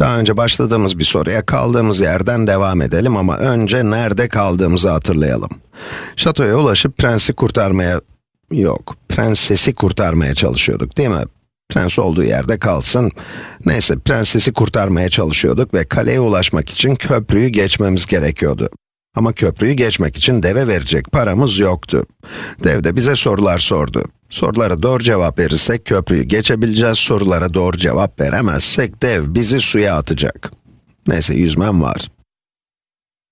Daha önce başladığımız bir soruya kaldığımız yerden devam edelim ama önce nerede kaldığımızı hatırlayalım. Şatoya ulaşıp prensi kurtarmaya, yok, prensesi kurtarmaya çalışıyorduk değil mi? Prens olduğu yerde kalsın. Neyse, prensesi kurtarmaya çalışıyorduk ve kaleye ulaşmak için köprüyü geçmemiz gerekiyordu. Ama köprüyü geçmek için deve verecek paramız yoktu. Dev de bize sorular sordu. Sorulara doğru cevap verirsek köprüyü geçebileceğiz, sorulara doğru cevap veremezsek dev bizi suya atacak. Neyse yüzmem var.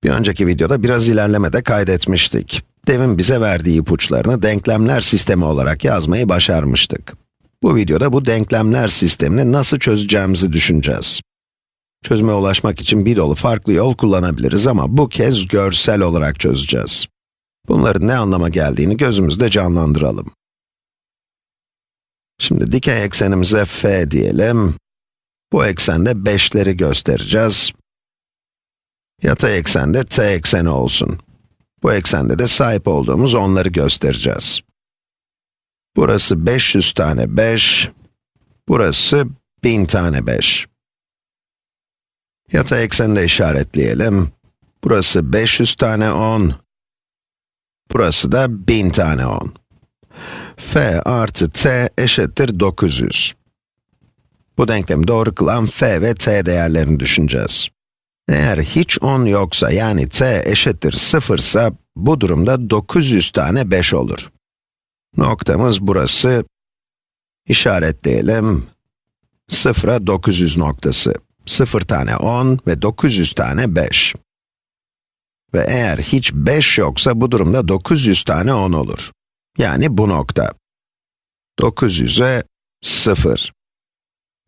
Bir önceki videoda biraz ilerlemede kaydetmiştik. Devin bize verdiği ipuçlarını denklemler sistemi olarak yazmayı başarmıştık. Bu videoda bu denklemler sistemini nasıl çözeceğimizi düşüneceğiz. Çözüme ulaşmak için bir dolu farklı yol kullanabiliriz ama bu kez görsel olarak çözeceğiz. Bunların ne anlama geldiğini gözümüzde canlandıralım. Şimdi dikey eksenimize f diyelim. Bu eksende 5'leri göstereceğiz. Yatay eksende t ekseni olsun. Bu eksende de sahip olduğumuz onları göstereceğiz. Burası 500 tane 5, burası 1000 tane 5. Yatay ekseni de işaretleyelim. Burası 500 tane 10, burası da 1000 tane 10 f artı t eşittir 900. Bu denklemi doğru kılan f ve t değerlerini düşüneceğiz. Eğer hiç 10 yoksa yani t eşittir 0 ise bu durumda 900 tane 5 olur. Noktamız burası. İşaretleyelim. 0'a 900 noktası. 0 tane 10 ve 900 tane 5. Ve eğer hiç 5 yoksa bu durumda 900 tane 10 olur. Yani bu nokta. 900'e 0.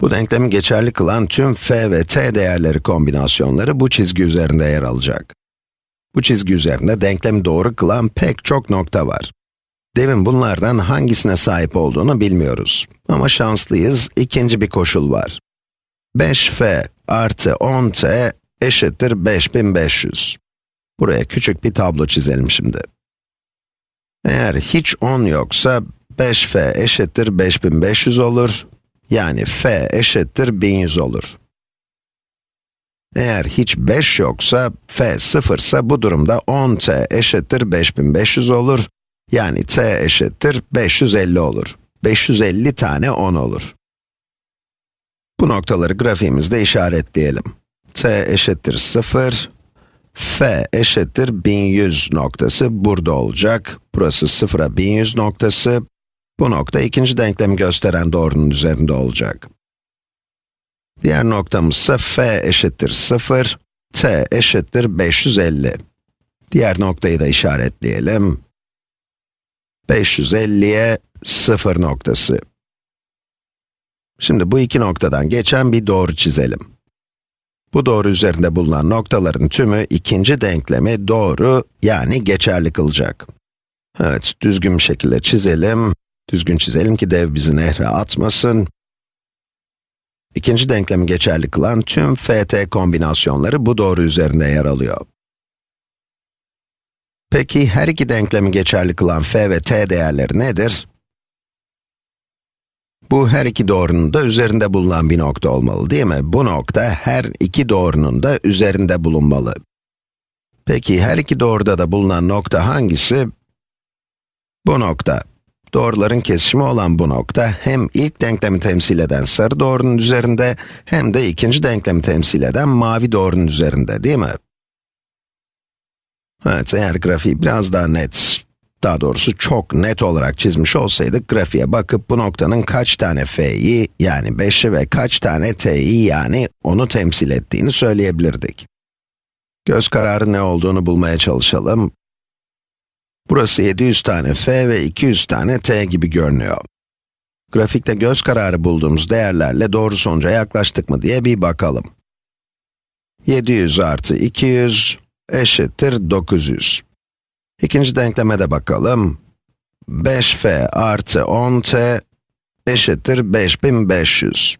Bu denklemi geçerli kılan tüm f ve t değerleri kombinasyonları bu çizgi üzerinde yer alacak. Bu çizgi üzerinde denklemi doğru kılan pek çok nokta var. Devin bunlardan hangisine sahip olduğunu bilmiyoruz. Ama şanslıyız, ikinci bir koşul var. 5f artı 10t eşittir 5500. Buraya küçük bir tablo çizelim şimdi. Eğer hiç 10 yoksa 5f eşittir 5500 olur. Yani f eşittir 1100 olur. Eğer hiç 5 yoksa, f 0 ise bu durumda 10t eşittir 5500 olur. Yani t eşittir 550 olur. 550 tane 10 olur. Bu noktaları grafiğimizde işaretleyelim. t eşittir 0, f eşittir 1100 noktası burada olacak. Burası 0'a 1100 noktası. Bu nokta ikinci denklemi gösteren doğrunun üzerinde olacak. Diğer noktamız ise f eşittir 0, t eşittir 550. Diğer noktayı da işaretleyelim. 550'ye 0 noktası. Şimdi bu iki noktadan geçen bir doğru çizelim. Bu doğru üzerinde bulunan noktaların tümü ikinci denklemi doğru, yani geçerli kılacak. Evet, düzgün bir şekilde çizelim. Düzgün çizelim ki dev bizi nehre atmasın. İkinci denklemi geçerli kılan tüm ft kombinasyonları bu doğru üzerinde yer alıyor. Peki her iki denklemi geçerli kılan f ve t değerleri nedir? Bu her iki doğrunun da üzerinde bulunan bir nokta olmalı değil mi? Bu nokta her iki doğrunun da üzerinde bulunmalı. Peki her iki doğruda da bulunan nokta hangisi? Bu nokta. Doğruların kesişimi olan bu nokta hem ilk denklemi temsil eden sarı doğrunun üzerinde hem de ikinci denklemi temsil eden mavi doğrunun üzerinde değil mi? Evet, eğer grafiği biraz daha net daha doğrusu çok net olarak çizmiş olsaydık, grafiğe bakıp bu noktanın kaç tane f'yi, yani 5'i ve kaç tane t'yi, yani onu temsil ettiğini söyleyebilirdik. Göz kararı ne olduğunu bulmaya çalışalım. Burası 700 tane f ve 200 tane t gibi görünüyor. Grafikte göz kararı bulduğumuz değerlerle doğru sonuca yaklaştık mı diye bir bakalım. 700 artı 200 eşittir 900. İkinci denkleme de bakalım. 5f artı 10t eşittir 5500.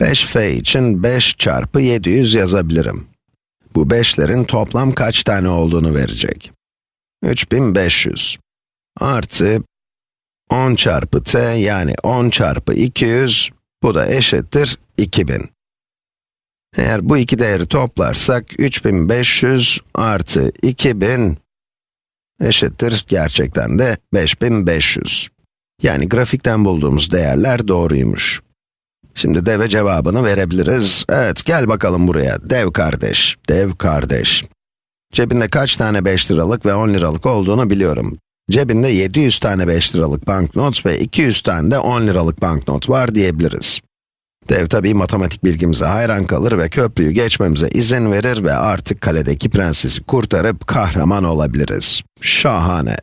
5f için 5 çarpı 700 yazabilirim. Bu 5'lerin toplam kaç tane olduğunu verecek. 3500 artı 10 çarpı t yani 10 çarpı 200, bu da eşittir 2000. Eğer bu iki değeri toplarsak 3500 artı 2000 eşittir gerçekten de 5500. Yani grafikten bulduğumuz değerler doğruymuş. Şimdi deve cevabını verebiliriz. Evet, gel bakalım buraya. Dev kardeş, dev kardeş. Cebinde kaç tane 5 liralık ve 10 liralık olduğunu biliyorum. Cebinde 700 tane 5 liralık banknot ve 200 tane de 10 liralık banknot var diyebiliriz. Dev tabii matematik bilgimize hayran kalır ve köprüyü geçmemize izin verir ve artık kaledeki prensesi kurtarıp kahraman olabiliriz. Şahane.